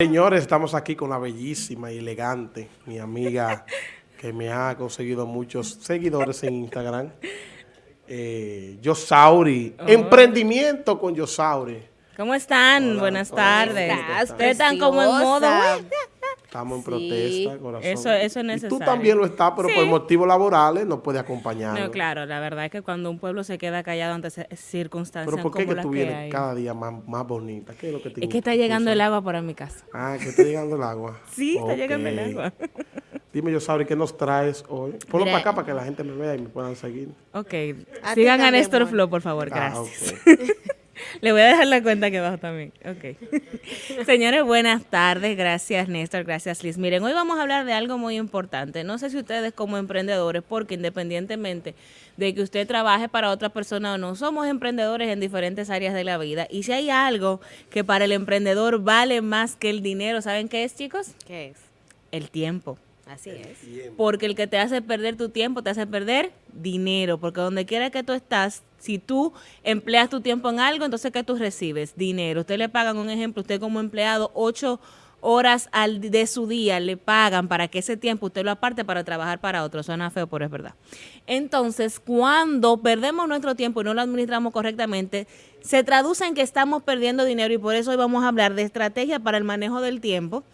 Señores, estamos aquí con la bellísima y elegante, mi amiga que me ha conseguido muchos seguidores en Instagram, eh, Yosauri, Oh. emprendimiento con Yosauri. ¿Cómo están? Hola, Buenas hola, tardes. ¿cómo estás? Ustedes están como en modo... Estamos en Sí. protesta, corazón. Eso- eso es Y tú necesario. también lo estás, pero Sí. por motivos laborales no puedes acompañarnos. No, claro, la verdad es que cuando un pueblo se queda callado ante circunstancias Pero ¿por qué como que las tú que vienes hay, cada día más, más bonita? ¿Qué es lo que te es que está llegando el agua para mi casa. Ah, que está llegando el agua. Sí, está llegando el agua. Dime, Yosauri, ¿qué nos traes hoy? Ponlo Mira. para acá para que la gente me vea y me puedan seguir. Ok, A sigan a Néstor. Flo, por favor, Ah, gracias. ok. Le voy a dejar la cuenta aquí abajo también. Ok. Señores, buenas tardes. Gracias, Néstor. Gracias, Liz. Miren, hoy vamos a hablar de algo muy importante. No sé si ustedes como emprendedores, porque independientemente de que usted trabaje para otra persona o no, somos emprendedores en diferentes áreas de la vida. Y si hay algo que para el emprendedor vale más que el dinero, ¿saben qué es, chicos? ¿Qué es? El tiempo. Así es. Porque el que te hace perder tu tiempo te hace perder dinero. Porque donde quiera que tú estás, si tú empleas tu tiempo en algo, entonces ¿qué tú recibes? Dinero. Usted le pagan, un ejemplo, usted como empleado, ocho horas al, de su día le pagan para que ese tiempo usted lo aparte para trabajar para otro. Suena feo, pero es verdad. Entonces, cuando perdemos nuestro tiempo y no lo administramos correctamente, se traduce en que estamos perdiendo dinero y por eso hoy vamos a hablar de estrategia para el manejo del tiempo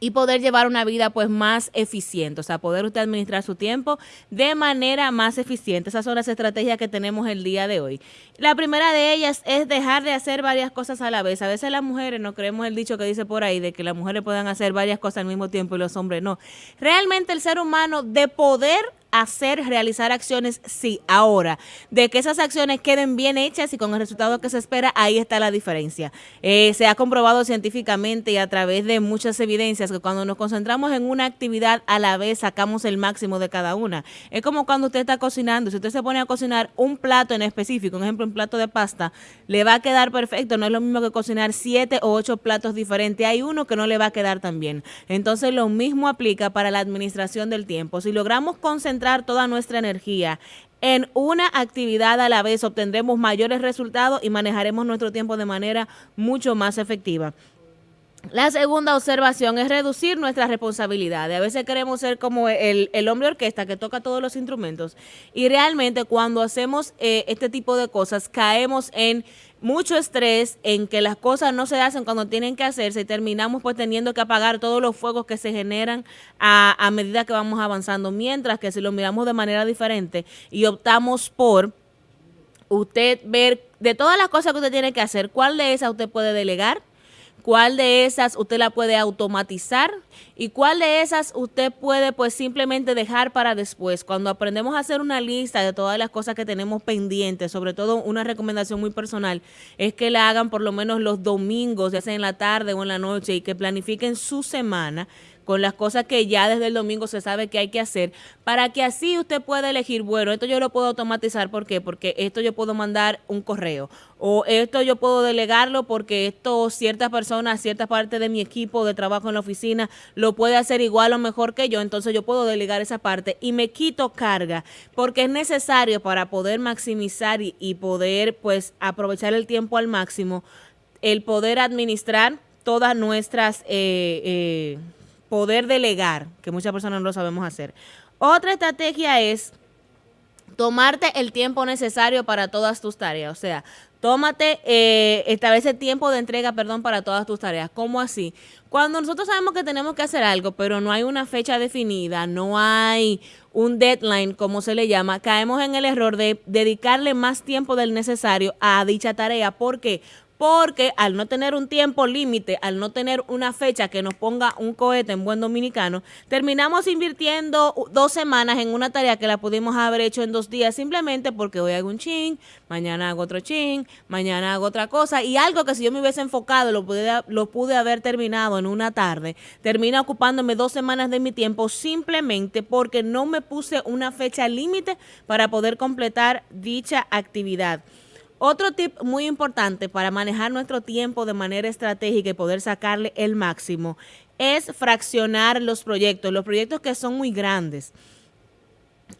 y poder llevar una vida pues más eficiente, o sea, poder usted administrar su tiempo de manera más eficiente. Esas son las estrategias que tenemos el día de hoy. La primera de ellas es dejar de hacer varias cosas a la vez. A veces las mujeres no creemos el dicho que dice por ahí de que las mujeres puedan hacer varias cosas al mismo tiempo y los hombres no. Realmente el ser humano de poder hacer, realizar acciones, sí, ahora, de que esas acciones queden bien hechas y con el resultado que se espera, ahí está la diferencia. Eh, se ha comprobado científicamente y a través de muchas evidencias que cuando nos concentramos en una actividad a la vez sacamos el máximo de cada una. Es como cuando usted está cocinando, si usted se pone a cocinar un plato en específico, un ejemplo, un plato de pasta, le va a quedar perfecto, no es lo mismo que cocinar siete o ocho platos diferentes, hay uno que no le va a quedar tan bien. Entonces lo mismo aplica para la administración del tiempo. Si logramos toda nuestra energía en una actividad a la vez, obtendremos mayores resultados y manejaremos nuestro tiempo de manera mucho más efectiva. La segunda observación es reducir nuestras responsabilidades. A veces queremos ser como el, el hombre orquesta que toca todos los instrumentos y realmente cuando hacemos eh, este tipo de cosas caemos en mucho estrés, en que las cosas no se hacen cuando tienen que hacerse y terminamos pues teniendo que apagar todos los fuegos que se generan a, a medida que vamos avanzando. Mientras que si lo miramos de manera diferente y optamos por usted ver de todas las cosas que usted tiene que hacer, cuál de esas usted puede delegar, cuál de esas usted la puede automatizar y cuál de esas usted puede pues simplemente dejar para después. Cuando aprendemos a hacer una lista de todas las cosas que tenemos pendientes, sobre todo una recomendación muy personal, es que la hagan por lo menos los domingos, ya sea en la tarde o en la noche y que planifiquen su semana con las cosas que ya desde el domingo se sabe que hay que hacer, para que así usted pueda elegir, bueno, esto yo lo puedo automatizar, ¿por qué? Porque esto yo puedo mandar un correo, o esto yo puedo delegarlo porque esto ciertas personas, cierta parte de mi equipo de trabajo en la oficina lo puede hacer igual o mejor que yo, entonces yo puedo delegar esa parte y me quito carga, porque es necesario para poder maximizar y, poder pues aprovechar el tiempo al máximo, el poder administrar todas nuestras... eh, eh, poder delegar, que muchas personas no lo sabemos hacer. Otra estrategia es tomarte el tiempo necesario para todas tus tareas. O sea, tómate, eh, establece tiempo de entrega, perdón, para todas tus tareas. ¿Cómo así? Cuando nosotros sabemos que tenemos que hacer algo, pero no hay una fecha definida, no hay un deadline, como se le llama, caemos en el error de dedicarle más tiempo del necesario a dicha tarea. ¿Por qué? Porque al no tener un tiempo límite, al no tener una fecha que nos ponga un cohete en buen dominicano, terminamos invirtiendo dos semanas en una tarea que la pudimos haber hecho en dos días simplemente porque hoy hago un chin, mañana hago otro chin, mañana hago otra cosa y algo que si yo me hubiese enfocado lo pude, lo pude haber terminado en una tarde, termina ocupándome dos semanas de mi tiempo simplemente porque no me puse una fecha límite para poder completar dicha actividad. Otro tip muy importante para manejar nuestro tiempo de manera estratégica y poder sacarle el máximo es fraccionar los proyectos, los proyectos que son muy grandes.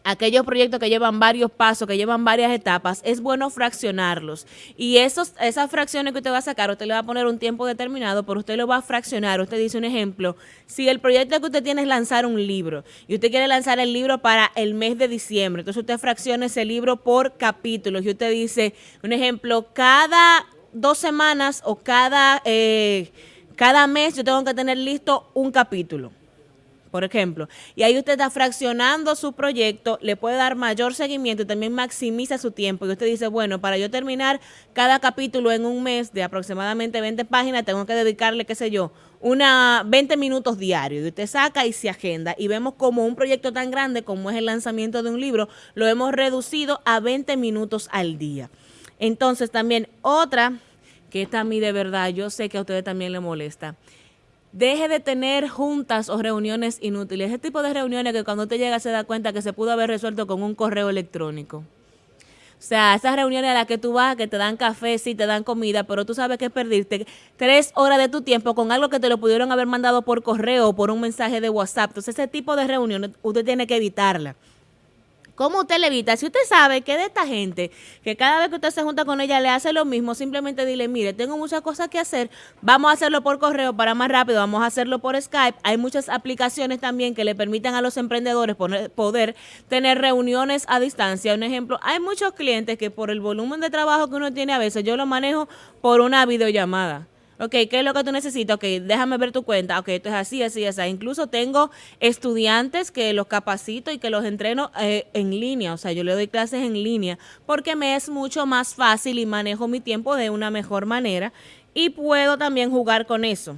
Aquellos proyectos que llevan varios pasos, que llevan varias etapas, es bueno fraccionarlos. Y esos, esas fracciones que usted va a sacar, usted le va a poner un tiempo determinado, pero usted lo va a fraccionar. Usted dice un ejemplo, si el proyecto que usted tiene es lanzar un libro y usted quiere lanzar el libro para el mes de diciembre, entonces usted fracciona ese libro por capítulos y usted dice, un ejemplo, cada dos semanas o cada, eh, cada mes yo tengo que tener listo un capítulo por ejemplo. Y ahí usted está fraccionando su proyecto, le puede dar mayor seguimiento y también maximiza su tiempo. Y usted dice, bueno, para yo terminar cada capítulo en un mes de aproximadamente 20 páginas, tengo que dedicarle, qué sé yo, una 20 minutos diarios. Y usted saca y se agenda. Y vemos como un proyecto tan grande como es el lanzamiento de un libro, lo hemos reducido a 20 minutos al día. Entonces también otra, que esta a mí de verdad, yo sé que a ustedes también le molesta Deje de tener juntas o reuniones inútiles. Ese tipo de reuniones que cuando te llega se da cuenta que se pudo haber resuelto con un correo electrónico. O sea, esas reuniones a las que tú vas, que te dan café, sí, te dan comida, pero tú sabes que es perdiste tres horas de tu tiempo con algo que te lo pudieron haber mandado por correo o por un mensaje de WhatsApp. Entonces, ese tipo de reuniones usted tiene que evitarla. ¿Cómo usted le evita? Si usted sabe que de esta gente, que cada vez que usted se junta con ella le hace lo mismo, simplemente dile, mire, tengo muchas cosas que hacer, vamos a hacerlo por correo para más rápido, vamos a hacerlo por Skype. Hay muchas aplicaciones también que le permitan a los emprendedores poder tener reuniones a distancia. Un ejemplo, hay muchos clientes que por el volumen de trabajo que uno tiene a veces, yo lo manejo por una videollamada. Ok, ¿qué es lo que tú necesitas? Ok, déjame ver tu cuenta. Ok, esto es así, así, así. Incluso tengo estudiantes que los capacito y que los entreno eh, en línea. O sea, yo le doy clases en línea porque me es mucho más fácil y manejo mi tiempo de una mejor manera y puedo también jugar con eso.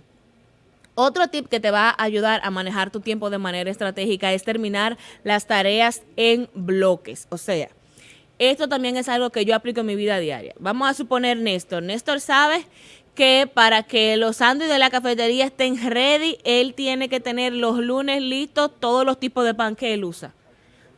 Otro tip que te va a ayudar a manejar tu tiempo de manera estratégica es terminar las tareas en bloques. O sea, esto también es algo que yo aplico en mi vida diaria. Vamos a suponer Néstor. Néstor sabe que para que los sándwiches de la cafetería estén ready, él tiene que tener los lunes listos todos los tipos de pan que él usa.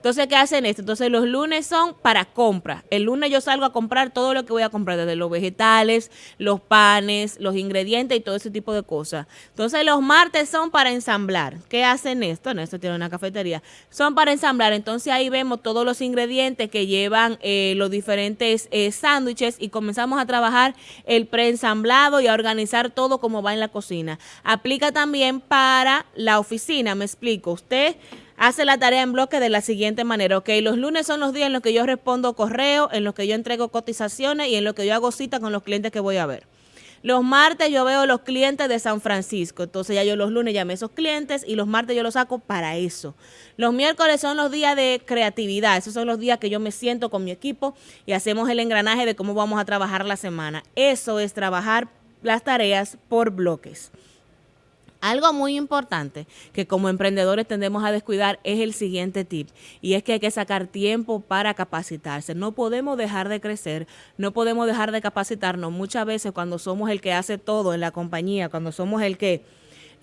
Entonces, ¿qué hacen esto? Entonces, los lunes son para compra. El lunes yo salgo a comprar todo lo que voy a comprar, desde los vegetales, los panes, los ingredientes y todo ese tipo de cosas. Entonces, los martes son para ensamblar. ¿Qué hacen esto? esto tiene una cafetería. Son para ensamblar. Entonces, ahí vemos todos los ingredientes que llevan eh, los diferentes eh, sándwiches y comenzamos a trabajar el preensamblado y a organizar todo como va en la cocina. Aplica también para la oficina, me explico. Usted hace la tarea en bloque de la siguiente manera. Ok, los lunes son los días en los que yo respondo correo, en los que yo entrego cotizaciones y en los que yo hago cita con los clientes que voy a ver. Los martes yo veo los clientes de San Francisco, entonces ya yo los lunes llamé a esos clientes y los martes yo los saco para eso. Los miércoles son los días de creatividad, esos son los días que yo me siento con mi equipo y hacemos el engranaje de cómo vamos a trabajar la semana. Eso es trabajar las tareas por bloques. Algo muy importante que como emprendedores tendemos a descuidar es el siguiente tip y es que hay que sacar tiempo para capacitarse. No podemos dejar de crecer, no podemos dejar de capacitarnos muchas veces cuando somos el que hace todo en la compañía, cuando somos el que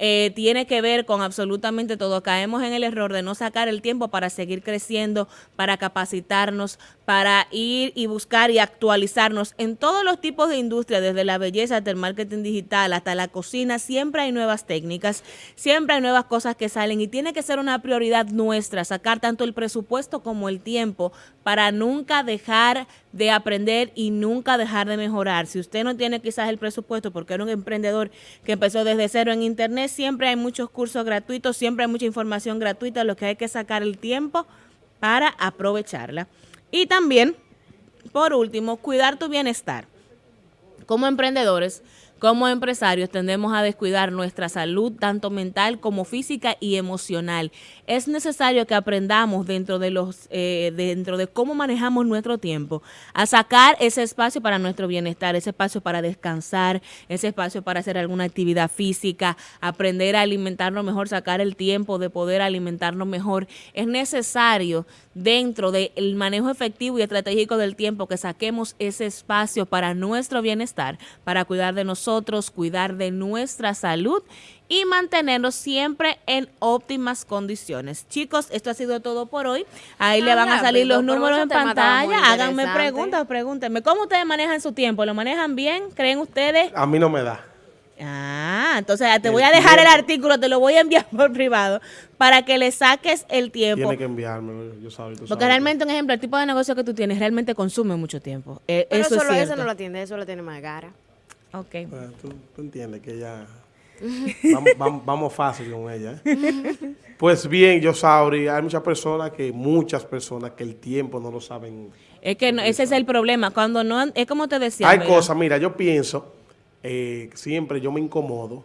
eh, tiene que ver con absolutamente todo. Caemos en el error de no sacar el tiempo para seguir creciendo, para capacitarnos, para ir y buscar y actualizarnos en todos los tipos de industria, desde la belleza hasta el marketing digital, hasta la cocina. Siempre hay nuevas técnicas, siempre hay nuevas cosas que salen y tiene que ser una prioridad nuestra sacar tanto el presupuesto como el tiempo para nunca dejar de aprender y nunca dejar de mejorar. Si usted no tiene quizás el presupuesto porque era un emprendedor que empezó desde cero en internet, siempre hay muchos cursos gratuitos, siempre hay mucha información gratuita, lo que hay que sacar el tiempo para aprovecharla. Y también, por último, cuidar tu bienestar. Como emprendedores, como empresarios tendemos a descuidar nuestra salud, tanto mental como física y emocional. Es necesario que aprendamos dentro de los, eh, dentro de cómo manejamos nuestro tiempo, a sacar ese espacio para nuestro bienestar, ese espacio para descansar, ese espacio para hacer alguna actividad física, aprender a alimentarnos mejor, sacar el tiempo de poder alimentarnos mejor. Es necesario dentro del manejo efectivo y estratégico del tiempo que saquemos ese espacio para nuestro bienestar, para cuidar de nosotros cuidar de nuestra salud y mantenernos siempre en óptimas condiciones. Chicos, esto ha sido todo por hoy. Ahí le van a salir los números en pantalla. Háganme preguntas, pregúntenme. ¿Cómo ustedes manejan su tiempo? ¿Lo manejan bien? ¿Creen ustedes? A mí no me da. Ah, entonces te El voy a dejar el artículo, te lo voy a enviar por privado para que le saques el tiempo. Tiene que enviarme, yo sabes. tú Porque sabes. realmente, un ejemplo, el tipo de negocio que tú tienes realmente consume mucho tiempo. Eh, Pero eso es solo eso no lo atiende, eso lo tiene más cara. Ok. Eh, tú, tú entiendes que ya... vamos, vamos, vamos fácil con ella. ¿eh? Pues bien, yo Sauri, hay muchas personas que, muchas personas que el tiempo no lo saben. Es que no- ese es el problema. Cuando no, es como te decía. hay cosas, mira, yo pienso, eh, siempre yo me incomodo,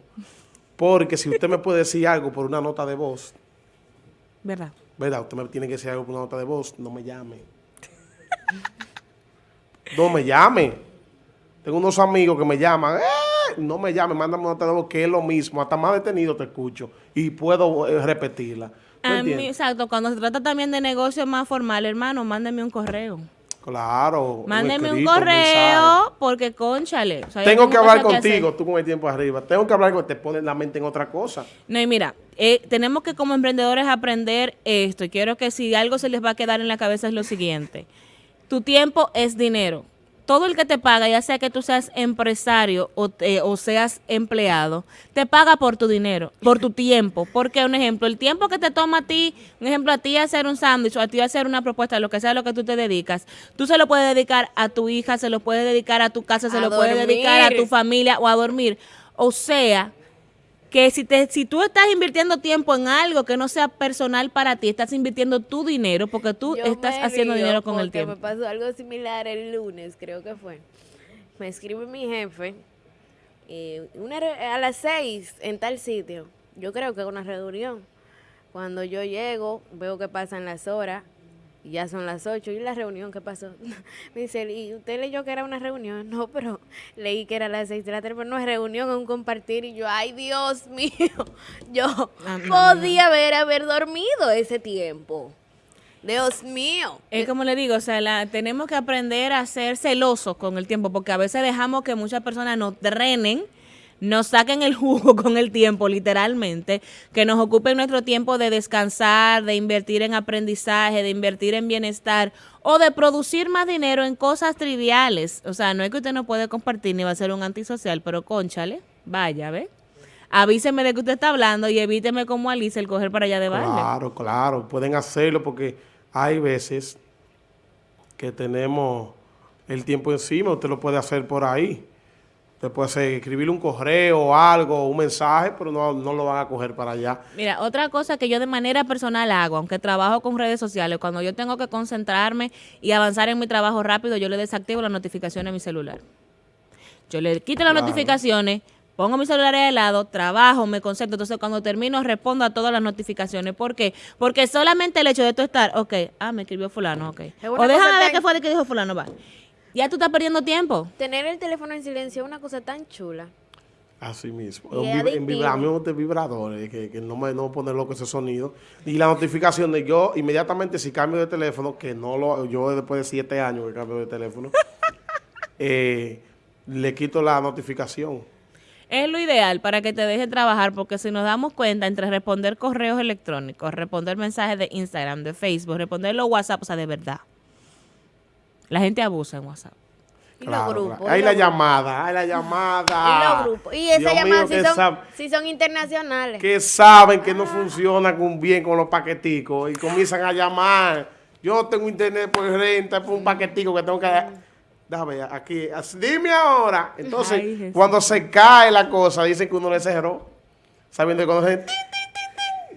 porque si usted me puede decir algo por una nota de voz, ¿Verdad? ¿verdad? Usted me tiene que decir algo por una nota de voz, no me llame. no me llame. Tengo unos amigos que me llaman, "Eh", no me llame, mándame una nota de voz, que es lo mismo, hasta más detenido te escucho y puedo eh, repetirla. Exacto. Cuando se trata también de negocios más formales, hermano, mándeme un correo. Claro. Mándeme un correo, porque conchale. o sea, yo Tengo que hablar contigo, tú con el tiempo arriba. Tengo que hablar con te pones la mente en otra cosa. No, y mira, eh, tenemos que como emprendedores aprender esto. Y quiero que si algo se les va a quedar en la cabeza es lo siguiente. Tu tiempo es dinero. Todo el que te paga, ya sea que tú seas empresario o, te- o seas empleado, te paga por tu dinero, por tu tiempo. Porque, un ejemplo, el tiempo que te toma a ti, un ejemplo, a ti hacer un sándwich o a ti hacer una propuesta, lo que sea lo que tú te dedicas, tú se lo puedes dedicar a tu hija, se lo puedes dedicar a tu casa, se A lo puedes dedicar a tu familia o a dormir. O sea, que si te si tú estás invirtiendo tiempo en algo que no sea personal para ti, estás invirtiendo tu dinero porque tú Yo estás haciendo dinero con el tiempo. me pasó algo similar el lunes, creo que fue. Me escribe mi jefe eh, una a las seis en tal sitio. Yo creo que es una reunión. Cuando yo llego, veo que pasan las horas ya son las ocho. ¿Y la reunión qué pasó? Me dice, ¿y usted leyó que era una reunión? No, pero leí que era las seis de la tarde, pero no es reunión, es un compartir. Y yo, ay, Dios mío, yo Ah, no, podía haber, haber dormido ese tiempo. Dios mío. Es como le digo, o sea, la- tenemos que aprender a ser celosos con el tiempo, porque a veces dejamos que muchas personas nos drenen, nos saquen el jugo con el tiempo, literalmente, que nos ocupen nuestro tiempo de descansar, de invertir en aprendizaje, de invertir en bienestar o de producir más dinero en cosas triviales. O sea, no es que usted no puede compartir ni va a ser un antisocial, pero conchale, vaya, ¿ve? Avíseme de que usted está hablando y evíteme como Alice el coger para allá de baile. Claro, claro, pueden hacerlo porque hay veces que tenemos el tiempo encima, usted lo puede hacer por ahí. Usted puede hacer, escribirle un correo o algo, un mensaje, pero no, no lo van a coger para allá. Mira, otra cosa que yo de manera personal hago, aunque trabajo con redes sociales, cuando yo tengo que concentrarme y avanzar en mi trabajo rápido, yo le desactivo las notificaciones a mi celular. Yo le quito las Claro. notificaciones, pongo mi celular al lado, trabajo, me concentro. Entonces, cuando termino, respondo a todas las notificaciones. ¿Por qué? Porque solamente el hecho de tú estar, ok, ah, me escribió fulano, ok. O déjame ver qué fue de que dijo fulano, va. Ya tú estás perdiendo tiempo. Tener el teléfono en silencio es una cosa tan chula. Así mismo. Y En, vibrador de vibradores, que, que no me no pone loco ese sonido. Y la notificación de yo, inmediatamente si cambio de teléfono, que no lo, yo después de siete años que cambio de teléfono, eh, le quito la notificación. Es lo ideal para que te dejen trabajar, porque si nos damos cuenta, entre responder correos electrónicos, responder mensajes de Instagram, de Facebook, responder los WhatsApp, o sea, de verdad. La gente abusa en WhatsApp. Y Claro, los grupos. claro. Ahí y la llamada, ahí la llamada. Y los grupos. Y llamadas sí que son, sab- sí son internacionales. que saben que no funciona con bien con los paqueticos y comienzan a llamar. Yo tengo internet por renta, por un paquetico que tengo que. Déjame ver, aquí, dime ahora. Entonces, Ay, cuando se cae la cosa, dicen que uno le cerró. Sabiendo que cuando se...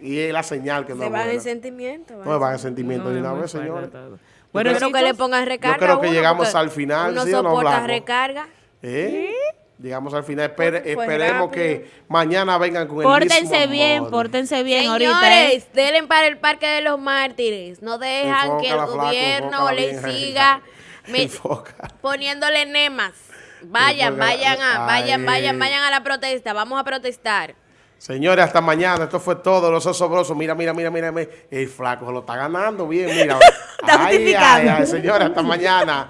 y es la señal que no Se van en sentimiento. No me van en sentimiento No, ni es nada, muy ¿ves, fuerte señores? todo. Bueno, creo que le pongan recarga. creo que uno, llegamos al final, Uno ¿sí o no, soporta recarga. ¿Eh? Llegamos al final. Espere- Fue esperemos rápido. que mañana vengan con el Pórtense mismo bien, modo. pórtense bien ahorita. ¿eh? Señores, denle para el Parque de los Mártires. No dejan que el flaco, gobierno le siga me- poniéndole nemas. Vayan, Enfócala. vayan, a, vayan, Ay. vayan, vayan a la protesta. Vamos a protestar. Señores, hasta mañana. Esto fue todo. Los osobrosos. Mira, mira, mira, mira. El flaco lo está ganando bien. Mira. está ay, señores, hasta mañana.